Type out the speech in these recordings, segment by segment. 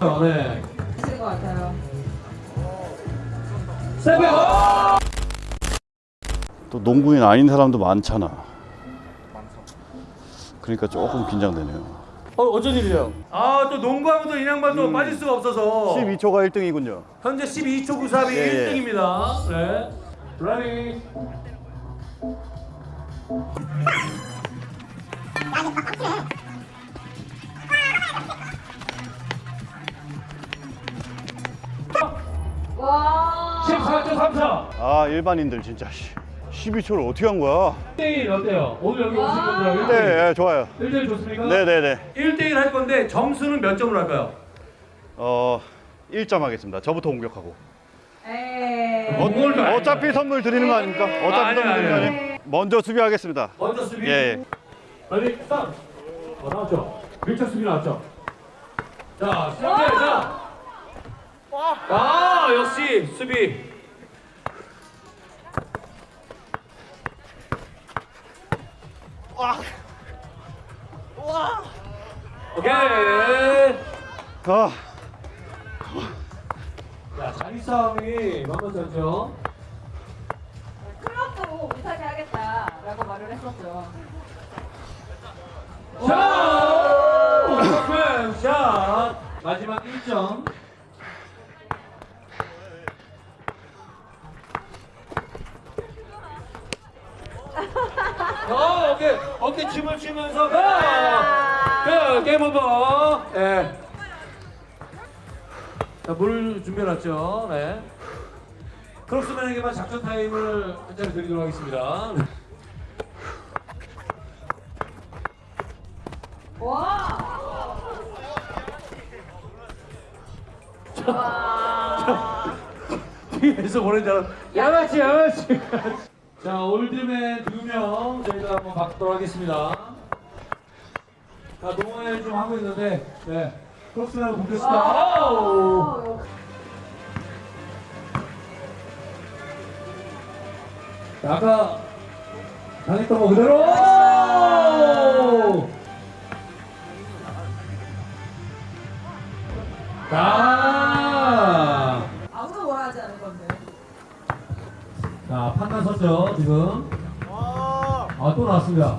어, 네. 하실 것 같아요. seven! 또 농구인 아닌 사람도 많잖아. 그러니까 조금 긴장되네요. 어, 어쩐 일이에요? 아, 또 농구하면 또 인양반 또 빠질 수가 없어서. 12초가 1등이군요. 현재 12초 93이 예, 예. 1등입니다. 네. ready. 14.34. 아 일반인들 진짜 12초를 어떻게 한 거야? 1대1 어때요? 오늘 여기 오신 와. 분들 네, 네 좋아요. 1대1 좋습니까? 네네네. 1대1 할 건데 점수는 몇 점으로 할까요? 어 1점 하겠습니다. 저부터 공격하고. 에이. 어. 어차피 선물 드리는 거 아닙니까? 어차피 아, 선물 드리는 거. 아니에요? 먼저 수비하겠습니다. 먼저 수비. 예, 예. ready stop. 어, 나왔죠? 밀착 수비 나왔죠? 자, 시작해. 자. 아, 역시 수비. 오케이. 아, 자, 자리 싸움이 만만치 않죠? 클럽도 못하게 하겠다라고 말을 했었죠. 자! 오픈 샷! 마지막 1점. 어, 어깨, 어깨 춤을 추면서 가! 그, game over. 예. 자, 물 준비해놨죠. 네. 크록스맨에게만 작전 타임을 한 자리 드리도록 하겠습니다. 와. 와. 뒤에서 보낸 줄 알았 양아치 양아치 자 올드맨 두 명 저희가 한번 받도록 하겠습니다 자 농어회 좀 하고 있는데 네. 와. 자, 아까 당했던 거 그대로 자 아무도 뭐라 하지 않을 건데. 자, 판단 섰죠, 지금. 아, 또 나왔습니다.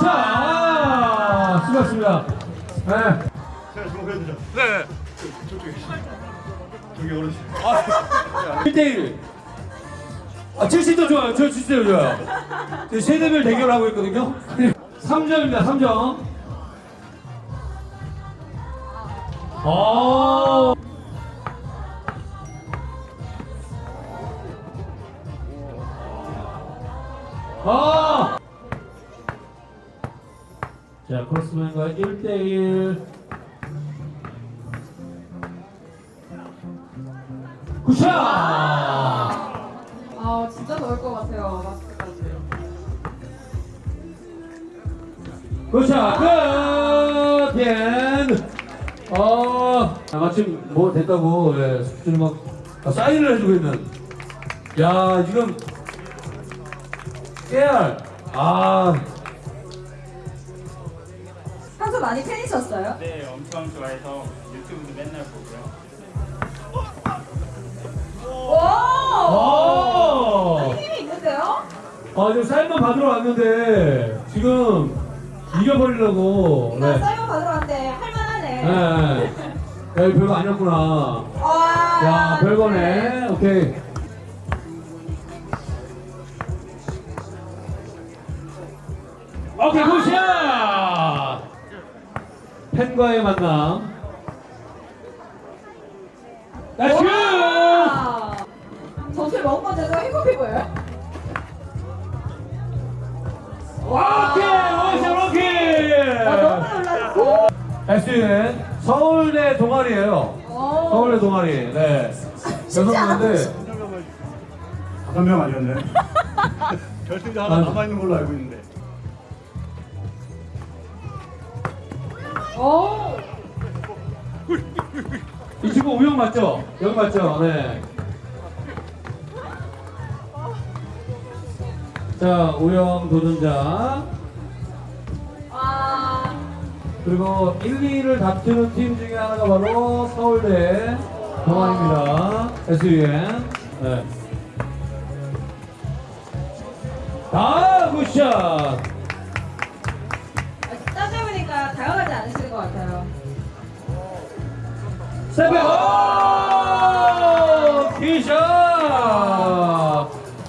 자, 수고하셨습니다. 네. 제가 주목해주죠. 네. 저기 어르신. 1대1. 아, 70도 좋아요. 저 70도 좋아요. 저 세대별 대결하고 있거든요. 3점입니다, 3점. 어. 아! 자, 크로스맨과 1대1. Good shot! 아 진짜 더울 것 같아요. 마스크까지. Good shot! 끝! 엔! 어, 아, 마침 뭐 됐다고, 예, 숙주를 막 아, 사인을 해주고 있는. 야, 지금, 깨알. 아, 평소 많이 팬이셨어요? 네, 엄청 좋아해서 유튜브도 맨날 보고요. 오. 오! 힘이 있는데요? 아, 지금 사인만 받으러 왔는데, 지금, 이겨버리려고. 나 네. 사연 받으러 왔는데 할만하네. 네. 야, 별거 아니었구나. 와. 야, 별거네. 오케이. 오케이, good shot! 팬과의 만남. Nice! 와. 전체 먹은 건데도 행복해 보여요. 오케이! 오케이, 오케이! 아, 너무 놀랐어. SUN 서울대 동아리예요. 오. 서울대 동아리. 네. 여성분인데 다섯 명 아니었네. 결승자 하나 아유. 남아 있는 걸로 알고 있는데. 오. 이 친구 우영 맞죠? 여기 맞죠? 네. 자, 우영 도전자. 와. 그리고 1, 2를 다투는 팀 중에 하나가 바로 서울대 동아입니다. SUN. 네. 아, 굿샷! 세배 오! 티샷!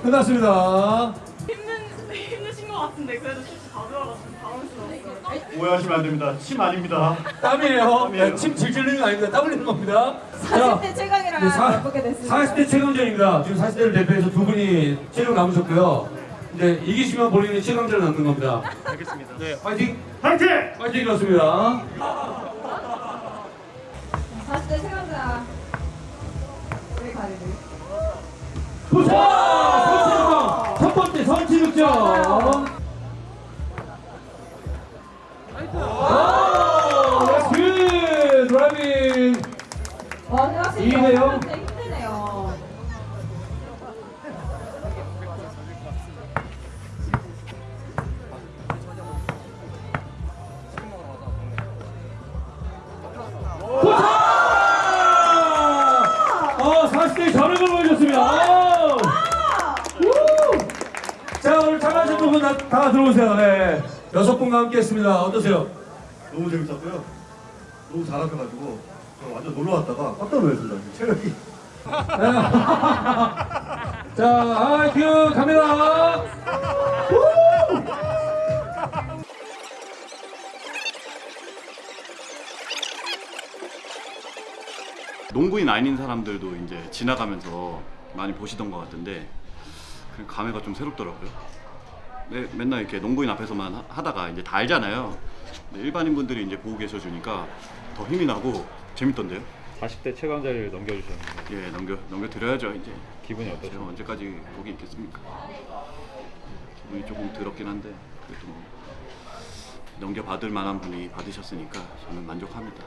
끝났습니다. 힘든 힘드신 것 같은데 그래도 슛 가져와가지고 당황스러웠어요. 오해하시면 안 됩니다. 침 아닙니다. 땀이에요. 땀이에요. 네, 침 질질 흘리는 거 아닙니다. 땀 흘리는 겁니다. 40대 최강이랑 네, 사- 맞붙게 됐습니다. 40대 최강전입니다. 지금 40대를 대표해서 두 분이 최강 남으셨고요. 이제 이기시면 본인이 최강전을 남는 겁니다. 알겠습니다. 네. 파이팅! 화이팅! 파이팅이었습니다. 40대 최강자. 우리 가리비. 도착! 첫 번째 선취 득점! 다 다 들어오세요. 네. 여섯 분과 함께 했습니다. 어떠세요? 너무 재밌었고요. 너무 잘하셔가지고 저 완전 놀러 왔다가 깜짝 놀랐습니다. 체력이. 자, 아이큐 카메라. 농구인 아닌 사람들도 이제 지나가면서 많이 보시던 것 같은데 그 감회가 좀 새롭더라고요. 매, 맨날 이렇게 농구인 앞에서만 하- 하다가 이제 다 알잖아요. 근데 일반인 분들이 이제 보고 계셔 주니까 더 힘이 나고 재밌던데요. 40대 최강자를 넘겨주셨는데 예, 넘겨 넘겨 드려야죠 이제. 기분이 어떠세요? 언제까지 거기 있겠습니까? 기분이 조금 더럽긴 한데 그래도 뭐 넘겨 받을 만한 분이 받으셨으니까 저는 만족합니다.